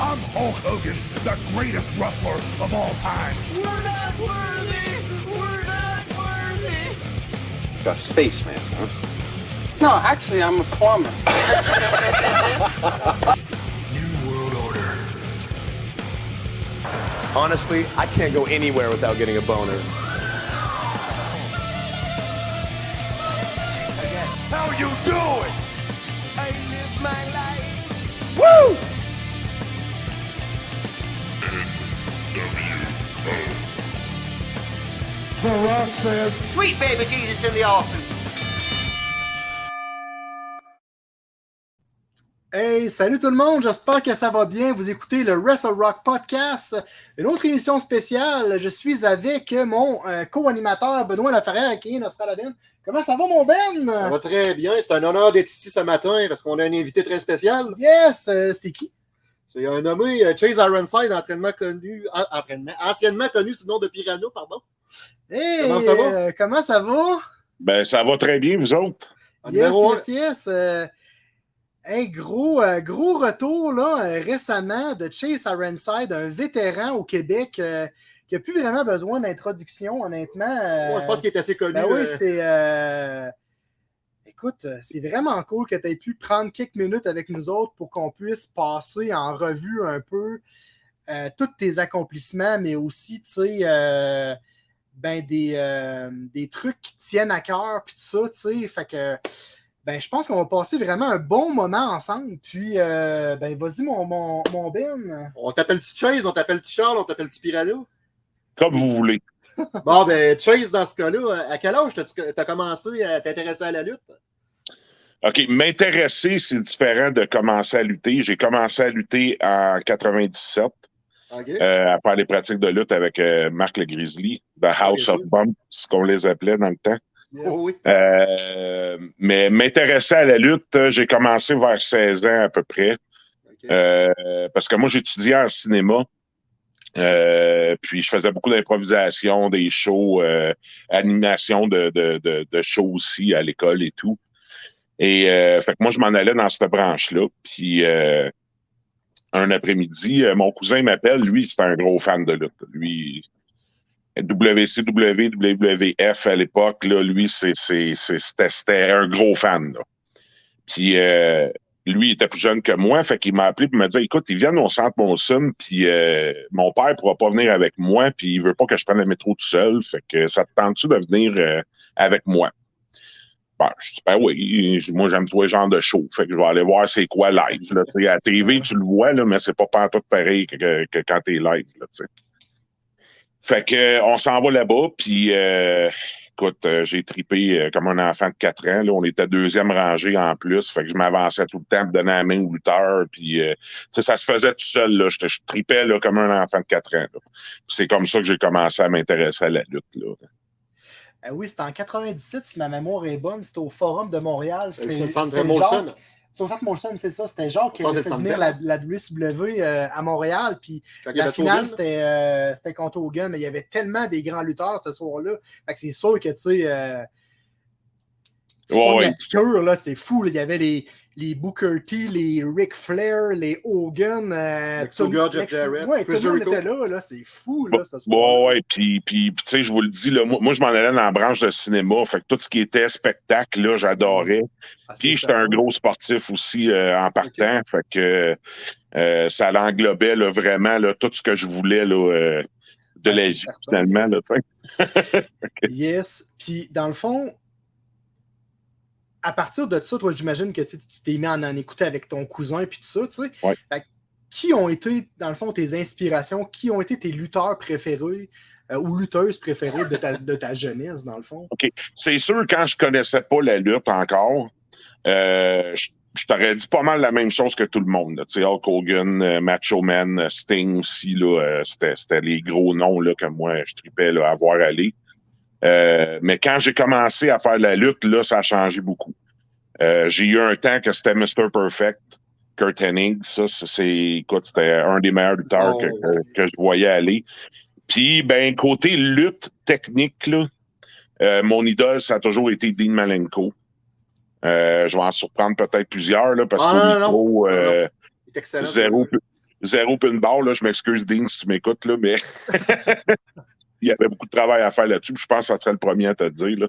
I'm Hulk Hogan, the greatest wrestler of all time. We're not worthy! We're not worthy! A spaceman, huh? No, actually, I'm a plumber. New World Order. Honestly, I can't go anywhere without getting a boner. How you doing? I live my life. Sweet baby Jesus in the office. Hey, salut tout le monde, j'espère que ça va bien. Vous écoutez le Wrestle Rock Podcast, une autre émission spéciale. Je suis avec mon euh, co-animateur Benoît Laferrière qui est Nostradabin. Comment ça va, mon Ben? Ça va très bien. C'est un honneur d'être ici ce matin parce qu'on a un invité très spécial. Yes, euh, c'est qui? C'est un nommé euh, Chase Ironside, entraînement connu, entraînement, anciennement connu sous le nom de Pirano, pardon. Hey, Comment ça va? euh, comment ça va? Ben, ça va très bien, vous autres. Yes, yes, yes. euh, hey, gros, euh, gros retour là, euh, récemment de Chase Ironside, un vétéran au Québec euh, qui n'a plus vraiment besoin d'introduction, honnêtement. euh, Ouais, je pense qu'il est assez connu. Ben oui, c'est. euh, Écoute, c'est vraiment cool que tu aies pu prendre quelques minutes avec nous autres pour qu'on puisse passer en revue un peu euh, tous tes accomplissements, mais aussi, tu sais, euh, ben, des, euh, des trucs qui tiennent à cœur, puis tout ça, tu sais. Fait que, ben, je pense qu'on va passer vraiment un bon moment ensemble. Puis, euh, ben, vas-y, mon, mon, mon Ben. On t'appelle-tu Chase, on t'appelle-tu Charles, on t'appelle-tu Pirano? Comme vous voulez. Bon, ben, Chase, dans ce cas-là, à quel âge t'as- t'as commencé à t'intéresser à la lutte? OK, m'intéresser, c'est différent de commencer à lutter. J'ai commencé à lutter en 97, Euh, à faire des pratiques de lutte avec euh, Marc le Grizzly, The House bien of. Bumps, ce qu'on les appelait dans le temps. Oh oui. Euh, mais m'intéresser à la lutte, euh, j'ai commencé vers 16 ans à peu près. Parce que moi, j'étudiais en cinéma. Puis je faisais beaucoup d'improvisation, des shows, animation de, de, de, de shows aussi à l'école et tout. Et euh, fait que moi, je m'en allais dans cette branche-là. Puis euh, un après-midi, euh, mon cousin m'appelle, lui, c'est un gros fan de lutte. Lui, WCW, WWF à l'époque, lui, c'était, un gros fan. Là. Puis euh, lui, il était plus jeune que moi, fait qu'il m'a appelé pour me dire Écoute, ils viennent au centre Monson, puis euh, mon père pourra pas venir avec moi, puis il veut pas que je prenne le métro tout seul, fait que ça te tente-tu de venir euh, avec moi? Ben, je dis, ben oui, moi j'aime tous les genres de show, fait que je vais aller voir c'est quoi live. Là, à la TV, tu le vois, mais c'est pas pantoute pareil que, quand t'es live. Fait que euh, on s'en va là-bas, puis euh, écoute, euh, j'ai tripé comme un enfant de 4 ans. Là. On était deuxième rangée en plus. Fait que je m'avançais tout le temps pour donner la main au lutteur. Puis, ça se faisait tout seul. Je, tripais là, comme un enfant de 4 ans. C'est comme ça que j'ai commencé à m'intéresser à la lutte. Euh, oui, c'était en 97, si ma mémoire est bonne. C'était au Forum de Montréal. C'est C'était le centre Molson. Au centre Molson, c'est ça. C'était Jacques qui avait fait venir la, la WCW euh, à Montréal. Puis la finale, c'était euh, contre Hogan, mais il y avait tellement des grands lutteurs ce soir-là. Fait que c'est sûr que, tu sais, euh, tu Ouais, prends ouais. la piqûre, là, c'est fou. là. Il y avait les, les Booker T, les Ric Flair, les Hogan. Euh, Lex tout- Luger, Jeff Lex- Jarrett, Ouais, tout Chris le monde était là. là. C'est fou, là, ce Bon, ouais, puis, puis, puis, tu sais, je vous le dis, là, moi, moi, je m'en allais dans la branche de cinéma. Fait que tout ce qui était spectacle, là, j'adorais. Ah, Puis j'étais un gros sportif aussi euh, en partant. Fait que euh, ça l'englobait là, vraiment là, tout ce que je voulais là, euh, de Ah, la vie, finalement. Là. Yes. Puis, dans le fond, à partir de ça, toi, j'imagine que tu t'es mis à en, en écouter avec ton cousin puis tout ça, tu sais. Ouais. Fait que qui ont été, dans le fond, tes inspirations? Qui ont été tes lutteurs préférés euh, ou lutteuses préférées de ta, de ta jeunesse, dans le fond? C'est sûr, quand je connaissais pas la lutte encore, euh, je, je t'aurais dit pas mal la même chose que tout le monde. Tu sais, Hulk Hogan, euh, Macho Man, euh, Sting aussi, là, c'était, c'était les gros noms là, que moi, je tripais là, à voir aller. Euh, mais quand j'ai commencé à faire la lutte, là, ça a changé beaucoup. Euh, j'ai eu un temps que c'était Mr. Perfect, Kurt Hennig. Ça, c'est- écoute, c'était un des meilleurs lutteurs Oh. que, que, que je voyais aller. Puis, ben, côté lutte technique, là, euh, mon idole, ça a toujours été Dean Malenko. Je vais en surprendre peut-être plusieurs, là, parce Ah, qu'au excellent. zéro, zéro pinball. Là, je m'excuse, Dean, si tu m'écoutes, là, mais il y avait beaucoup de travail à faire là-dessus. Je pense que ça serait le premier à te dire. Là.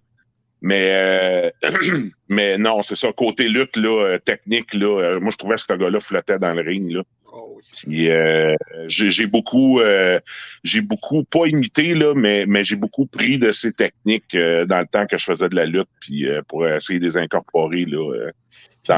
Mais, euh, mais non, c'est ça. Côté lutte, là, euh, technique, là, euh, moi, je trouvais que ce gars-là flottait dans le ring. Là. Oh, oui. Euh, j'ai beaucoup, euh, j'ai beaucoup, pas imité, là, mais, mais j'ai beaucoup pris de ces techniques euh, dans le temps que je faisais de la lutte, puis pour essayer de les incorporer là,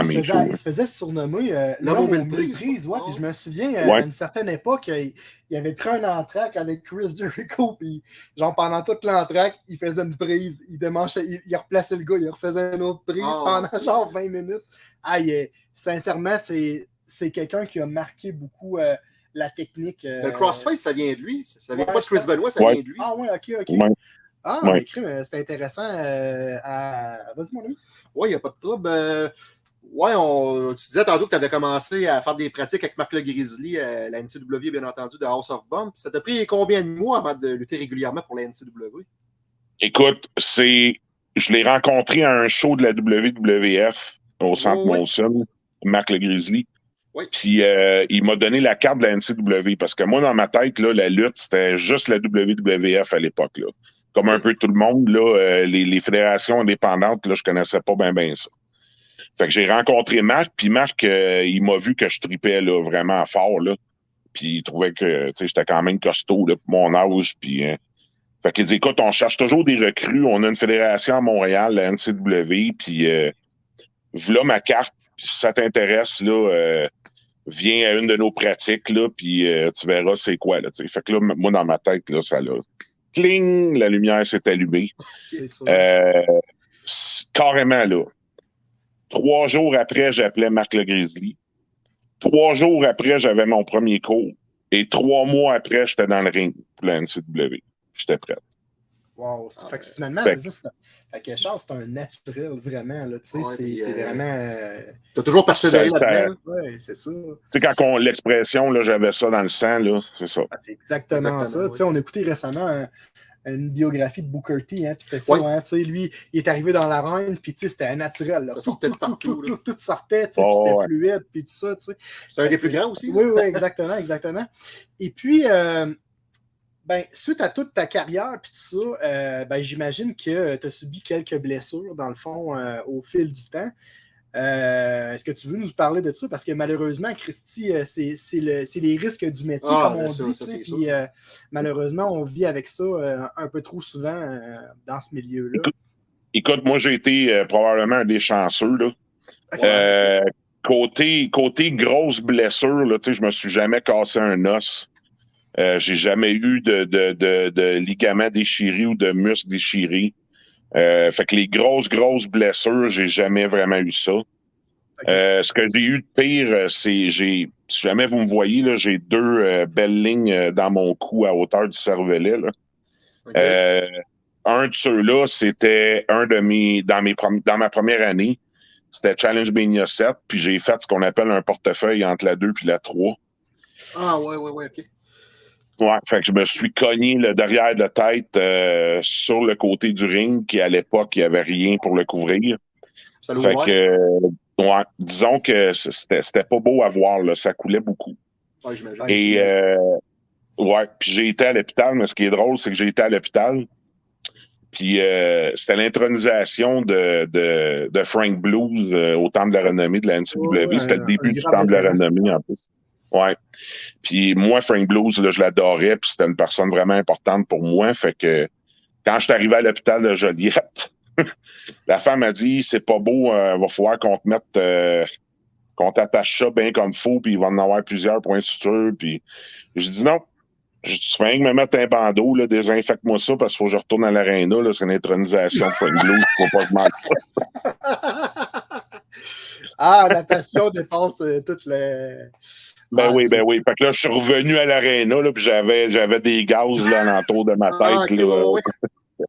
il, se faisait, il se faisait surnommer euh, L'homme aux mille prises. Ouais, puis je me souviens, euh, Ouais. à une certaine époque, il, il avait pris un entraque avec Chris Jericho, puis genre pendant toute l'entraque, il faisait une prise, il démanchait, il, il replaçait le gars, il refaisait une autre prise Ah, pendant genre 20 minutes. Ah, est- sincèrement, c'est c'est quelqu'un qui a marqué beaucoup euh, la technique. euh, Le crossface, ça vient de lui. Ça ça vient Ouais, pas de Chris Benoit, ça Ouais. vient de lui. Ah ouais, ok, ok. Ouais. Ah, Ouais. mais c'est intéressant. euh, à... Vas-y, mon ami. Ouais, il n'y a pas de trouble. Ouais, on, tu disais tantôt que tu avais commencé à faire des pratiques avec Marc Le Grizzly, euh, la NCW, bien entendu, de House of Bomb. Ça t'a pris combien de mois avant de lutter régulièrement pour la NCW? Écoute, c'est. Je l'ai rencontré à un show de la WWF au Centre Oui. Molson, Marc Le Grizzly. Oui. Puis euh, il m'a donné la carte de la NCW parce que moi, dans ma tête, là, la lutte, c'était juste la WWF à l'époque. Comme un peu tout le monde, là, euh, les, les fédérations indépendantes, là, je connaissais pas bien bien ça. Fait que j'ai rencontré Marc, puis Marc, euh, il m'a vu que je tripais là, vraiment fort. Là. Puis il trouvait que tu sais, j'étais quand même costaud là, pour mon âge. Puis, euh, fait qu'il dit écoute, on cherche toujours des recrues. On a une fédération à Montréal, la NCW, puis euh, voilà ma carte. Puis si ça t'intéresse, là, euh, viens à une de nos pratiques, là, puis tu verras c'est quoi. Là, fait que là, moi, dans ma tête, là, ça l'a. Cling! La lumière s'est allumée. Carrément, là. Trois jours après, j'appelais Marc Le Grizzly. Trois jours après, j'avais mon premier cours. Et trois mois après, j'étais dans le ring pour la NCW. J'étais prêt. Wow. Ah, fait que finalement, c'est ça. c'est un- Fait que Charles, c'est un naturel, vraiment. Là, tu sais, Ouais, c'est euh, vraiment. euh, Tu as toujours persévéré là-dedans? Ouais, c'est ça. Tu sais, quand on, l'expression, là, j'avais ça dans le sang, là, c'est ça. Ah, c'est exactement, Exactement, ça. oui. Tu sais, on a écouté récemment un- une biographie de Booker T, hein, puis c'était ça, Oui. hein, tu sais, lui, il est arrivé dans l'arène, puis tu sais, c'était naturel. Là. Ça sortait de Tout, tout, partout, Tout, là. tout, tout sortait, tu sais, Oh, puis c'était ouais. fluide, puis tout ça, tu sais. C'est un des plus grands aussi. Oui, oui, exactement, exactement. Et puis, euh, ben, suite à toute ta carrière, puis tout ça, euh, ben, j'imagine que tu as subi quelques blessures, dans le fond, euh, au fil du temps. Euh, Est-ce que tu veux nous parler de ça? Parce que malheureusement, Christy, euh, c'est c'est le- c'est les risques du métier, Ah, comme on bien sûr, dit. ça. Puis euh, malheureusement, on vit avec ça euh, un peu trop souvent euh, dans ce milieu-là. Écoute, moi, j'ai été euh, probablement un des chanceux, là. Euh, côté, côté grosse blessure, là, tu sais, je me suis jamais cassé un os. Euh, j'ai jamais eu de, de, de, de ligament déchiré ou de muscle déchiré. Euh, fait que les grosses, grosses blessures, j'ai jamais vraiment eu ça. Euh, ce que j'ai eu de pire, euh, c'est j'ai. Si jamais vous me voyez, là, j'ai deux euh, belles lignes dans mon cou à hauteur du cervelet. Là. Un de ceux-là, c'était un de mes dans mes dans ma première année. C'était Challenge Mania 7, puis j'ai fait ce qu'on appelle un portefeuille entre la 2 puis la 3. Ah, ouais, ouais, ouais. Ouais, fait que je me suis cogné le derrière de la tête euh, sur le côté du ring, qui à l'époque, il n'y avait rien pour le couvrir. Ça Fait que, euh, ouais, disons que c'était pas beau à voir, là, ça coulait beaucoup. Ouais. Et euh, ouais, puis j'ai été à l'hôpital, mais ce qui est drôle, c'est que j'ai été à l'hôpital. Puis euh, c'était l'intronisation de, de, de Frank Blues au Temple de la Renommée de la NCW. Ouais, c'était le début du Temple de la. Renommée en plus. Ouais. Puis moi, Frank Blues, là, je l'adorais, puis c'était une personne vraiment importante pour moi. Fait que quand je suis arrivé à l'hôpital de Joliette, la femme a dit c'est pas beau, euh, va falloir qu'on te mette euh, qu'on t'attache ça bien comme faut, puis il va en avoir plusieurs points de suture. Puis je dis non. Je dis, rien que me mettre un bandeau, là, désinfecte-moi ça parce qu'il faut que je retourne à l'aréna. C'est une intronisation de Frank Blues. Faut pas que ça. ah, la passion dépasse euh, toutes les. Ben Ah, oui, c'est- ben oui. Fait que là, je suis revenu à l'aréna, là, puis j'avais, j'avais des gaz là, alentour de ma tête. Ah, ok, là. ouais, ouais.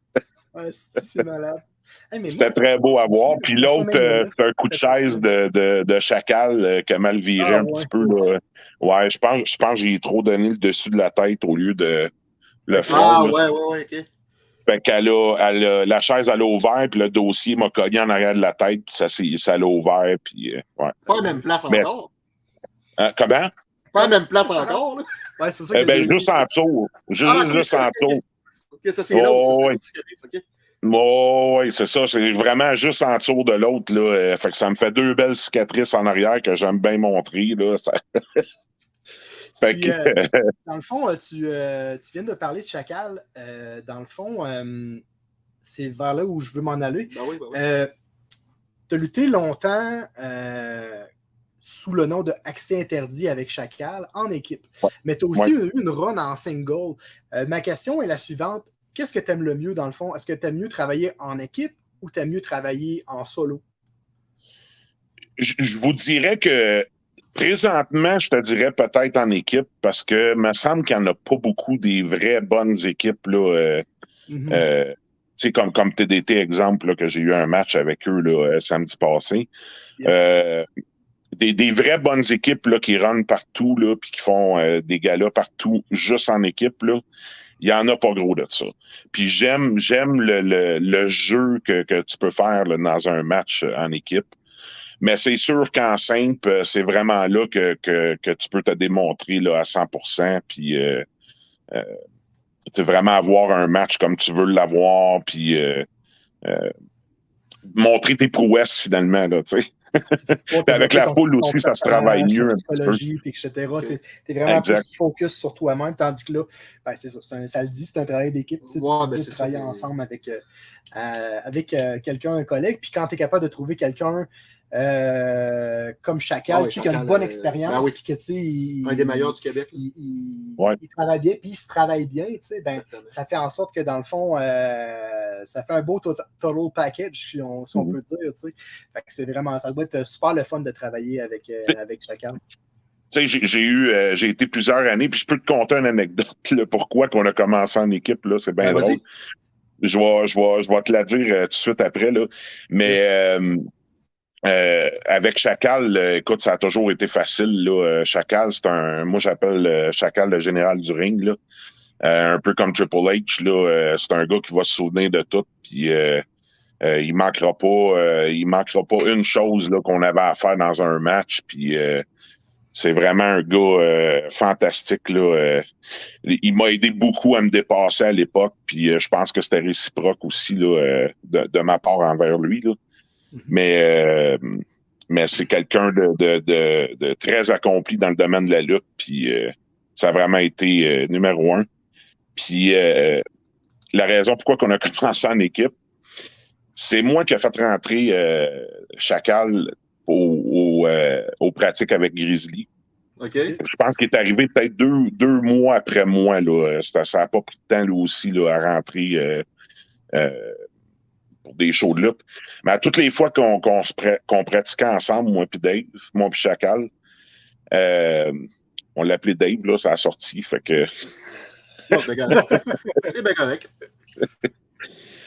Ah, c'est c'est malade. Hey, C'était très beau à voir. Puis l'autre, euh, c'était un coup de chaise de, de, de chacal euh, qui a mal viré Ah, un petit peu. Là. Ouais, je pense, je pense que j'ai trop donné le dessus de la tête au lieu de le front. Ah, là. ouais, ouais, ouais, ok. Fait qu'elle a, elle a- la chaise, elle a ouvert, puis le dossier m'a cogné en arrière de la tête, puis ça, ça l'a ouvert, puis euh, ouais. Pas la même place Mais- encore. Hein, comment? Pas à la même place encore. Là. Ouais, c'est ça Eh ben, juste en dessous. Juste, Ah, juste en ok. dessous. Ok, ça, c'est l'autre. Oh, ça. Oh, oui, c'est ça. C'est vraiment juste en dessous de l'autre. Là. Euh, Fait que ça me fait deux belles cicatrices en arrière que j'aime bien montrer. Là. Ça- fait Puis, que, euh, Dans le fond, euh, tu, euh, tu viens de parler de Chacal. Euh, dans le fond, euh, c'est vers là où je veux m'en aller. Ben oui, ben oui. Euh, tu as lutté longtemps euh, sous le nom de Accès interdit avec Chacal en équipe. Ouais. Mais tu as aussi eu une run en single. Euh, ma question est la suivante. Qu'est-ce que tu aimes le mieux dans le fond? Est-ce que tu aimes mieux travailler en équipe ou tu aimes mieux travailler en solo? je, je vous dirais que présentement, je te dirais peut-être en équipe parce que me semble qu'il n'y en a pas beaucoup des vraies bonnes équipes. Là, euh, Mhm. euh, comme, comme TDT, exemple, là, que j'ai eu un match avec eux là, samedi passé. Yes. Euh, des, des vraies bonnes équipes là, qui runnent partout, là, puis qui font euh, des galas partout, juste en équipe, là. Il y en a pas gros de ça. Puis j'aime, j'aime le, le, le jeu que, que tu peux faire là, dans un match euh, en équipe. Mais c'est sûr qu'en simple, euh, c'est vraiment là que, que, que tu peux te démontrer là, à 100 Puis euh, euh, vraiment avoir un match comme tu veux l'avoir. Puis euh, euh, montrer tes prouesses finalement. Là, avec la foule aussi, ça se travaille mieux un petit peu. etc. T'es vraiment Exact. plus focus sur toi-même, tandis que là, ben, c'est ça, c'est un- ça le dit, c'est un travail d'équipe. Tu tu ben, puis- ensemble avec, euh, euh, avec euh, quelqu'un, un collègue, puis quand tu es capable de trouver quelqu'un euh, comme Chacal, Ah oui, tu sais, qui a une Chacal, bonne euh, expérience, ben oui. puis que, tu sais, il, Un des meilleurs du Québec. il, il- Ouais. il travaille bien, puis il se travaille bien, tu sais, ben, ça fait en sorte que dans le fond, euh, ça fait un beau to- total package, si on, si on Mhm. peut dire. c'est vraiment, ça doit être super le fun de travailler avec, euh, avec sais, j'ai eu, euh, j'ai été plusieurs années, puis je peux te conter une anecdote, là, pourquoi qu'on a commencé en équipe, là, c'est bien Ben, drôle. Je vais, je, vais, je vais te la dire euh, tout de suite après, là. Mais euh, euh, avec Chacal, euh, écoute, ça a toujours été facile, là. Euh, Chacal, c'est un, moi j'appelle euh, Chacal le général du ring, là. Euh, un peu comme Triple H, là. Euh, c'est un gars qui va se souvenir de tout, puis il manquera pas, il manquera pas une chose là qu'on avait à faire dans un match, puis c'est vraiment un gars fantastique. Là, il m'a aidé beaucoup à me dépasser à l'époque, puis je pense que c'était réciproque aussi là, de, de ma part envers lui. Là. Mais, euh, mais c'est quelqu'un de, de, de, de très accompli dans le domaine de la lutte, puis euh, ça a vraiment été euh, numéro un. Puis euh, la raison pourquoi on a commencé en équipe, c'est moi qui ai fait rentrer euh, Chacal au, au, euh, aux pratiques avec Grizzly. Je pense qu'il est arrivé peut-être deux, deux mois après moi. Là. Ça n'a pas pris de temps lui aussi là, à rentrer euh, euh, pour des shows de lutte. Mais à toutes les fois qu'on pratiquait ensemble, moi puis Dave, moi puis Chacal, euh, on l'appelait Dave, là, ça a sorti. Fait que. C'est bien correct.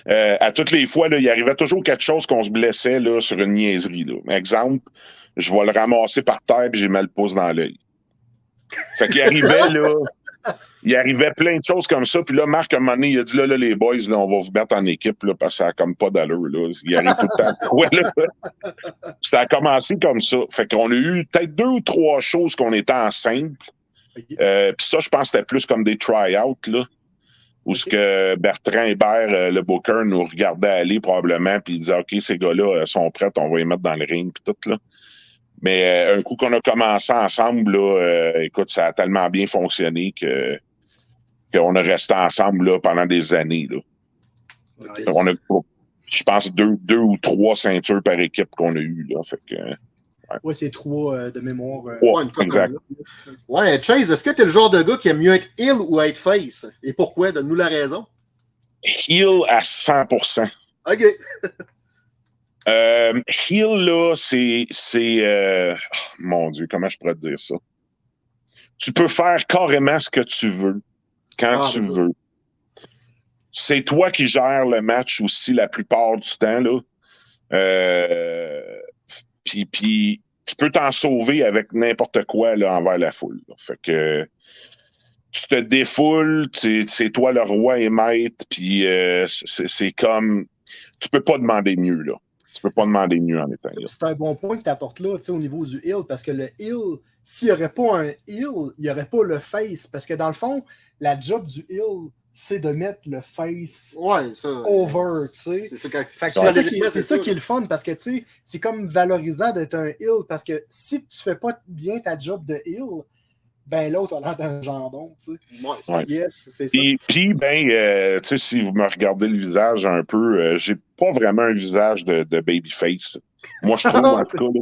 Euh, à toutes les fois, là, il arrivait toujours quelque chose qu'on se blessait là, sur une niaiserie. Là. Exemple, je vais le ramasser par terre et j'ai mal le pouce dans l'œil. Fait qu'il arrivait, là. Il arrivait plein de choses comme ça. Puis là, Marc, à un moment donné, il a dit là, là, les boys, là, on va vous mettre en équipe là, parce que ça a comme pas d'allure. Là. Il arrive tout le temps. Ouais, là. Ça a commencé comme ça. Fait qu'on a eu peut-être deux ou trois choses qu'on était en simple. Euh, Puis ça, je pense que c'était plus comme des try-outs, là. Où ce que Bertrand Hébert, euh, le booker, nous regardait aller probablement, puis il disait OK, ces gars-là euh, sont prêts, on va les mettre dans le ring, puis tout, là. Mais un coup qu'on a commencé ensemble, là, écoute, ça a tellement bien fonctionné que qu'on a resté ensemble là, pendant des années. Là. On a, je pense, deux, deux ou trois ceintures par équipe qu'on a eues. Là. Fait que, Ouais, c'est trois euh, de mémoire. euh, Ouais, une exact. Ouais, Chase, est-ce que tu es le genre de gars qui aime mieux être heel ou être face? Et pourquoi? Donne-nous la raison. heel à 100% OK. Euh, heel, là, c'est. c'est euh, oh, mon Dieu, comment je pourrais te dire ça? Tu peux faire carrément ce que tu veux, quand Ah, tu veux. C'est toi qui gères le match aussi la plupart du temps, là. Euh, puis, puis tu peux t'en sauver avec n'importe quoi là, envers la foule. là. Fait que tu te défoules, c'est toi le roi et maître, puis euh, c'est comme. Tu peux pas demander mieux, là. Tu peux pas demander mieux en étant là. C'est un bon point que tu apportes là, au niveau du heal, parce que le heal, s'il n'y aurait pas un heel, il n'y aurait pas le face. Parce que dans le fond, la job du heel, c'est de mettre le face Ouais, ça. euh, over, tu sais. C'est ça, ça, c'est ça qui est le fun parce que tu sais, c'est comme valorisant d'être un heel parce que si tu fais pas bien ta job de heel, ben l'autre a l'air d'un jambon, tu sais. Ouais, c'est- Ouais. Yes, c'est ça. Puis, puis, ben, euh, tu sais, si vous me regardez le visage un peu, euh, j'ai pas vraiment un visage de, de babyface. Moi, je trouve, en tout cas,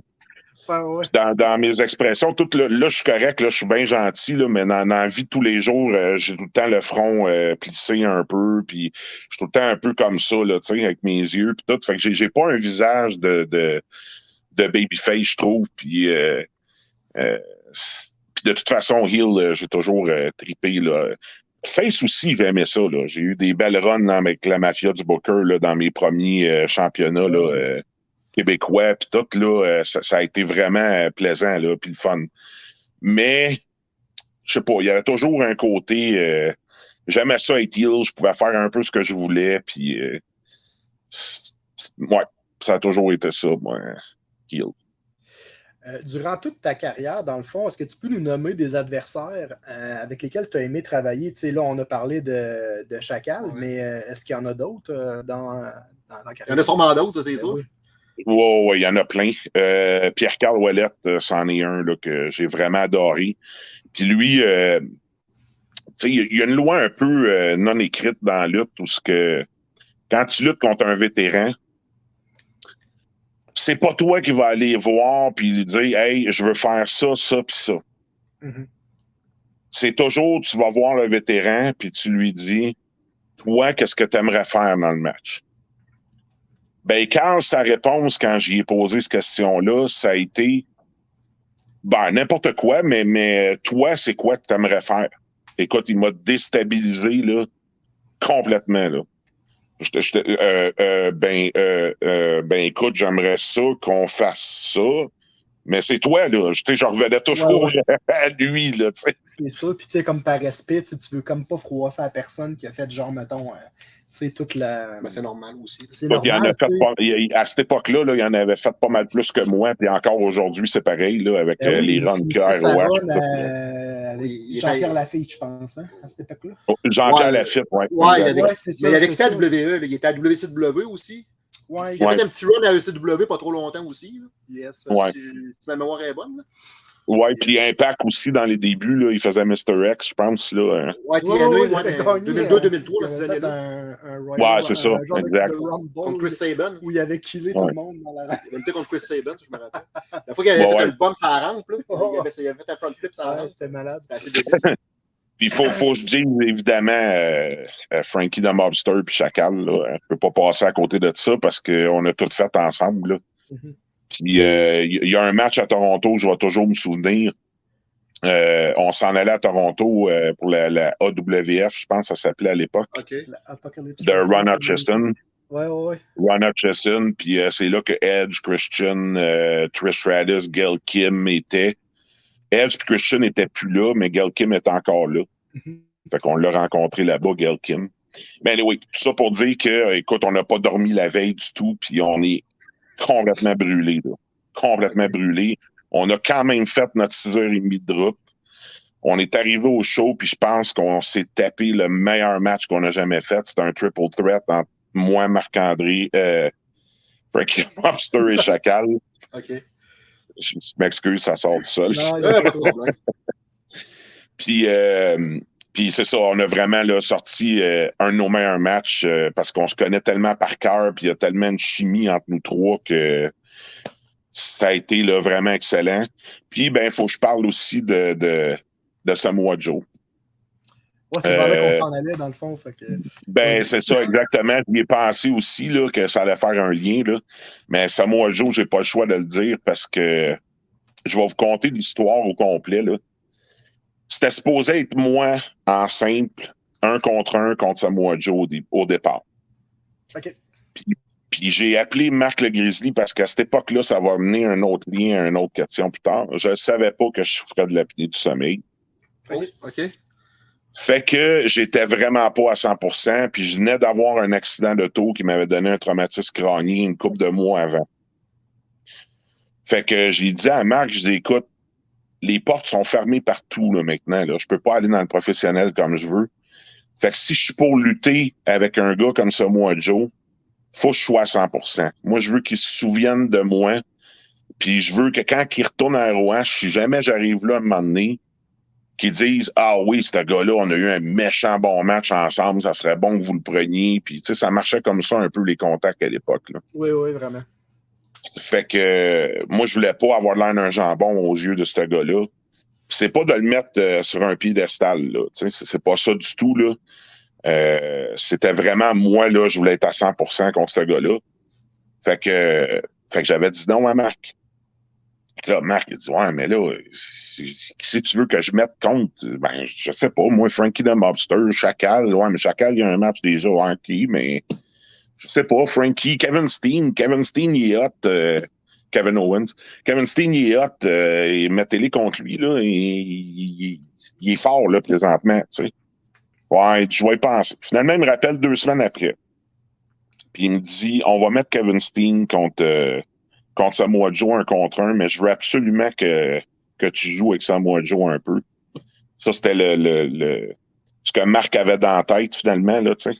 Ouais, ouais. dans, dans mes expressions, tout le- là, je suis correct, là, je suis bien gentil, là, mais dans, dans la vie de tous les jours, euh, j'ai tout le temps le front euh, plissé un peu, puis je suis tout le temps un peu comme ça, là, tu sais, avec mes yeux, puis tout. Fait que j'ai, pas un visage de, de, de babyface, je trouve, puis, euh, euh, de toute façon, Hill, j'ai toujours tripé, là. Face aussi, j'aimais ça, là. J'ai eu des belles runs avec la mafia du Booker, là, dans mes premiers championnats, là. Québécois, puis tout, là, euh, ça, ça a été vraiment euh, plaisant, là, puis le fun. Mais, je sais pas, il y avait toujours un côté, euh, j'aimais ça être heel, je pouvais faire un peu ce que je voulais, puis, euh, ouais, ça a toujours été ça, moi, heel. Euh, durant toute ta carrière, dans le fond, est-ce que tu peux nous nommer des adversaires euh, avec lesquels tu as aimé travailler? Tu sais, là, on a parlé de, de Chacal, Ouais. mais euh, est-ce qu'il y en a d'autres euh, dans, dans ta Il y carrière? en a sûrement d'autres, ça, c'est Ben sûr. oui. Ouais, ouais, il y en a plein. Euh, Pierre-Carl Ouellette, euh, c'en est un là, que j'ai vraiment adoré. Puis lui, euh, il y a- une loi un peu non écrite dans la lutte où ce que quand tu luttes contre un vétéran, c'est pas toi qui vas aller voir puis lui dire Hey, je veux faire ça, ça, puis ça. Mhm. C'est toujours tu vas voir le vétéran puis tu lui dis Toi, qu'est-ce que tu aimerais faire dans le match? Ben, quand sa réponse, quand j'y ai posé cette question-là, ça a été ben, n'importe quoi, mais, mais toi, c'est quoi que tu aimerais faire? Écoute, il m'a déstabilisé là, complètement. Là. Euh, euh, ben, euh, ben, écoute, j'aimerais ça qu'on fasse ça, mais c'est toi, là. Je, je revenais toujours Ouais, à lui, là, tu sais. C'est ça. Puis, tu sais, comme par respect, tu veux comme pas froisser la personne qui a fait, genre, mettons, euh, sais, toute la. Ben, c'est normal aussi. C'est il en a fait pas- il- à cette époque-là, là, il en avait fait pas mal plus que moi, puis encore aujourd'hui, c'est pareil, là, avec Ben euh, oui, les runs que euh, Oui, Jean-Pierre Lafitte, je pense, hein, à cette époque-là. Jean-Pierre Ouais. Lafitte, ouais. Ouais, il y avait, Ouais, c'est ça, mais il avait quitté à ça. WWE. là. Il était à WCW aussi. Ouais, Il a Ouais. fait un petit run à ECW pas trop longtemps aussi. là. yes. Ouais. Si, si ma mémoire est bonne. là. Ouais, puis Impact aussi, dans les débuts, là, il faisait Mr. X, je pense, là. hein. Ouais, Ouais, ouais, ouais, il avait dans gagné, 2002-2003, Il dans ces avait fait années-là. un, un Royal- Ouais, c'est ça, un genre exact. de Rumble Contre Chris Saban. où il avait killé tout le monde dans la Il avait lutté contre Chris Saban, ça, je me rappelle. La fois qu'il avait Ouais, fait ouais. un bump sur la rampe, là, il, avait, il avait fait un front flip sur la Ouais, rampe. C'était malade. C'était assez débile. Puis il faut, faut que je dise, évidemment, euh, euh, Frankie the Mobster puis Chacal, là, je peux pas passer à côté de ça parce qu'on a tout fait ensemble, là. Mhm. Puis euh, il y a un match à Toronto, je vais toujours me souvenir. Euh, on s'en allait à Toronto euh, pour la, la AWF, je pense que ça s'appelait à l'époque, OK. Apocalypse. de Ron Hutchison. Ouais, ouais, ouais. Ron Hutchison, puis euh, c'est là que Edge, Christian, euh, Trish Stratus, Gail Kim étaient. Edge et Christian n'étaient plus là, mais Gail Kim est encore là. Mhm. Fait qu'on l'a rencontré là-bas, Gail Kim. Mais oui, tout ça pour dire que, écoute, on n'a pas dormi la veille du tout, puis on est complètement brûlé, là. Complètement brûlé. On a quand même fait notre 6h30 de route. On est arrivé au show, puis je pense qu'on s'est tapé le meilleur match qu'on a jamais fait. C'était un triple threat entre moi, Marc-André, euh, Frankie Lobster et Chacal. OK. Je m'excuse, ça sort du sol. Non, il y a pas de problème. Puis, euh, puis c'est ça, on a vraiment là, sorti euh, un de nos meilleurs matchs euh, parce qu'on se connaît tellement par cœur, puis il y a tellement de chimie entre nous trois que ça a été là, vraiment excellent. Puis, ben, il faut que je parle aussi de, de, de Samoa Joe. Ouais, c'est là Euh, qu'on s'en allait, dans le fond. Fait que... Ben, c'est ça, exactement. J'y ai pensé aussi là, que ça allait faire un lien. Là. Mais Samoa Joe, j'ai pas le choix de le dire parce que je vais vous conter l'histoire au complet. Là. C'était supposé être moi en simple, un contre un contre Samoa Joe au, dé- au départ. OK. Puis j'ai appelé Marc le Grizzly parce qu'à cette époque-là, ça va mener un autre lien à une autre question plus tard. Je ne savais pas que je ferais de l'apnée du sommeil. Oh, OK. Fait que j'étais vraiment pas à 100%, puis je venais d'avoir un accident d'auto qui m'avait donné un traumatisme crânien une couple de mois avant. Fait que j'ai dit à Marc, je dis, écoute, les portes sont fermées partout là, maintenant. Là. Je peux pas aller dans le professionnel comme je veux. Fait que si je suis pour lutter avec un gars comme ça, moi, Joe, faut que je sois à 100 Moi, je veux qu'il se souvienne de moi. Puis je veux que quand il retourne à Rouen, si jamais j'arrive là à un moment donné, qu'ils disent Ah oui, ce gars-là, on a eu un méchant bon match ensemble, ça serait bon que vous le preniez. Puis tu sais, ça marchait comme ça un peu les contacts à l'époque. Oui, oui, vraiment. Fait que moi, je voulais pas avoir l'air d'un jambon aux yeux de ce gars-là. C'est pas de le mettre euh, sur un piédestal, là. C'est pas ça du tout, là. Euh, C'était vraiment moi, là, je voulais être à 100% contre ce gars-là. Fait que, fait que j'avais dit non à Marc. Là, Marc, il dit Ouais, mais là, qui si tu veux que je mette contre Ben, je sais pas, moi, Frankie the Mobster, Chacal, ouais, mais Chacal, il y a un match déjà, ouais, ok, mais je sais pas, Frankie, Kevin Steen, Kevin Steen, il est hot, euh, Kevin Owens. Kevin Steen, il est hot, euh, et mettez-les contre lui, là, il est fort, là, présentement, tu sais. Ouais, je vais y penser. Finalement, il me rappelle deux semaines après. Puis il me dit, on va mettre Kevin Steen contre, euh, contre Samoa Joe un contre un, mais je veux absolument que, que tu joues avec Samoa Joe un peu. Ça, c'était le, le, le- ce que Marc avait dans la tête, finalement, là, tu sais.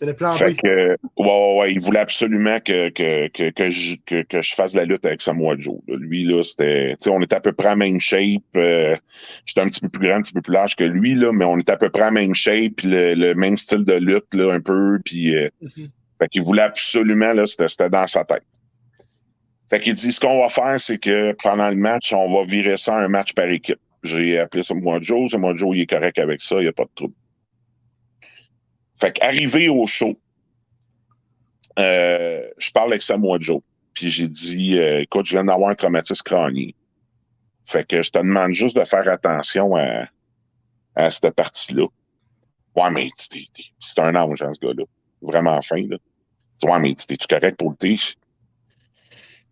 C'était le plan Fait B. que, ouais, ouais, ouais, il voulait absolument que, que, que, que, je, que, que je fasse la lutte avec Samoa Joe. là. Lui, là, c'était, tu sais, on était à peu près à même shape. euh, J'étais un petit peu plus grand, un petit peu plus large que lui, là, mais on était à peu près à même shape, le, le même style de lutte, là, un peu, puis, euh, Mhm. fait qu'il voulait absolument, là, c'était dans sa tête. Fait qu'il dit, ce qu'on va faire, c'est que pendant le match, on va virer ça un match par équipe. J'ai appelé Samoa Joe, Samoa Joe, il est correct avec ça, il n'y a pas de trouble. Fait qu'arrivé au show, euh, je parle avec Samoa Joe. Puis j'ai dit, euh, écoute, je viens d'avoir un traumatisme crânien. Fait que je te demande juste de faire attention à, à cette partie-là. Ouais, mais c'est un ange, hein, ce gars-là. Vraiment fin, là. Ouais, mais t'es-tu correct pour le thé?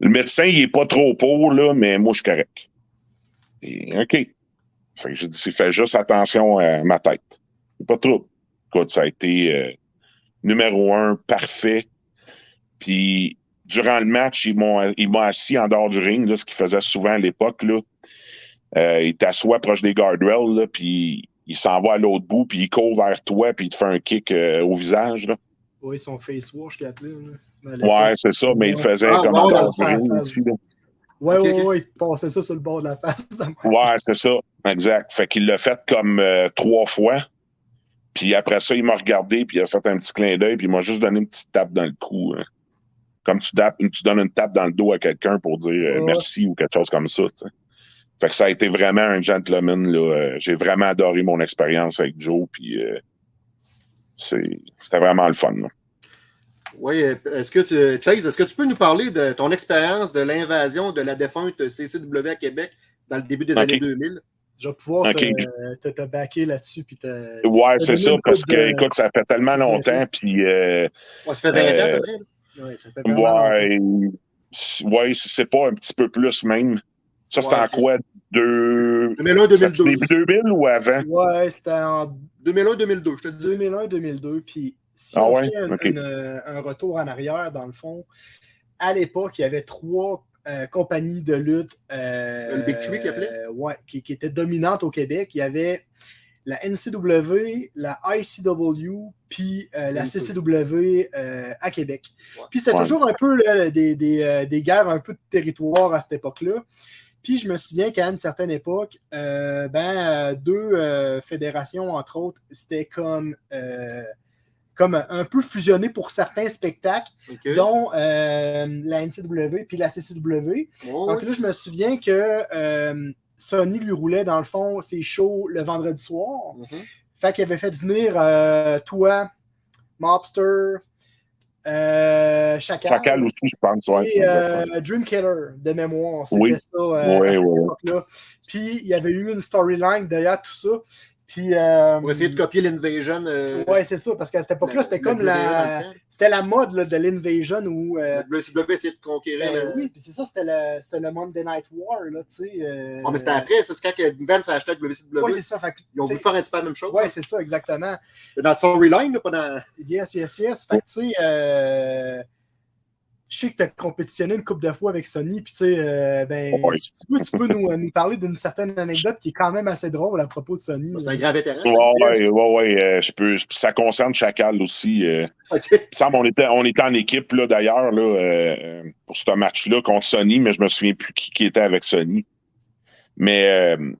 Le médecin, il est pas trop pour, là, mais moi, je suis correct. Et, OK. Fait que j'ai dit, fais juste attention à ma tête. Pas trop. Écoute, ça a été euh, numéro un, parfait. Puis, durant le match, ils m'ont ils m'ont assis en dehors du ring, là, ce qu'ils faisaient souvent à l'époque. Là. Euh, il t'assoit proche des guardrails, là, puis il s'en va à l'autre bout, puis il court vers toi, puis il te fait un kick euh, au visage. Là. Oui, son face wash qu'il appelait. Ouais, c'est ça, mais il faisait Ah, comme en dehors du ring face. aussi. Là. Ouais, ouais, ouais, il passait ça sur le bord de la face. Ouais, c'est ça, exact. Fait qu'il l'a fait comme euh, trois fois. Puis après ça, il m'a regardé, puis il a fait un petit clin d'œil, puis il m'a juste donné une petite tape dans le cou. hein. Comme tu, tapes, tu donnes une tape dans le dos à quelqu'un pour dire euh, Ouais. merci ou quelque chose comme ça. Fait que ça a été vraiment un gentleman. Là. Euh, J'ai vraiment adoré mon expérience avec Joe, puis euh, c'est- c'était vraiment le fun. là. Oui, est-ce que tu, Chase, est-ce que tu peux nous parler de ton expérience de l'invasion de la défunte CCW à Québec dans le début des années 2000? Je vais pouvoir te, te, te backer là-dessus. Puis te... Ouais, c'est ça, parce que, de- écoute, ça fait tellement longtemps, puis euh, Ouais, ça fait 20 ans Euh, peu près. là. Ouais, ça fait. Ouais, ouais, c'est pas un petit peu plus même. Ça, c'était Ouais, en quoi? Deux... 2001, ça, c'est 2002. début 2000 ou avant? Ouais, c'était en 2001, 2002, je te dis. 2001-2002. Puis si Ah on ouais? fait un, Ok. une- un retour en arrière, dans le fond, à l'époque, il y avait trois euh, compagnies de lutte. euh, Le Big Three qu'il appelait? euh, ouais, qui, qui étaient dominantes au Québec. Il y avait la NCW, la ICW, puis euh, la. CCW euh, à Québec. Ouais. Puis c'était Ouais. toujours un peu là, des, des, euh, des guerres un peu de territoire à cette époque-là. Puis je me souviens qu'à une certaine époque, euh, ben, euh, deux euh, fédérations, entre autres, c'était comme, euh, comme un peu fusionné pour certains spectacles, dont euh, la NCW puis la CCW. Oh, Donc oui. là, je me souviens que euh, Sony lui roulait, dans le fond, ses shows le vendredi soir. Mhm. Fait qu'il avait fait venir euh, toi, Mobster, euh, Chacal, Chacal aussi, je pense. Ouais. et euh, Dream Killer de mémoire. C'était Oui. ça euh, Oui, à cette oui. époque-là. Puis il y avait eu une storyline derrière tout ça. Puis, euh, Pour essayer de copier l'Invasion. euh, Ouais, c'est ça, parce qu'à cette époque-là, c'était comme la, c'était la mode là, de l'Invasion où. euh, Le WCW essayait de conquérir. ben oui, puis c'est ça, c'était le, c'était le Monday Night War, là, tu sais. Ouais, mais c'était après, c'est quand Vince a acheté le WCW. Ouais, c'est ça. Fait que, Ils ont voulu faire un petit peu la même chose. Ouais, c'est ça, exactement. Dans storyline, là, pas dans. Yes, yes, yes. Fait que, tu sais, euh, je sais que tu as compétitionné une couple de fois avec Sony, puis tu sais, euh, ben, Ouais. si tu peux, tu peux nous, nous parler d'une certaine anecdote qui est quand même assez drôle à propos de Sony. C'est un grand vétéran. ça. Ouais, ouais, ouais, ouais, euh, je peux, ça concerne Chacal aussi. euh. OK. Il me semble on était, on était en équipe là, d'ailleurs là, euh, pour ce match-là contre Sony, mais je me souviens plus qui, qui était avec Sony. Mais euh,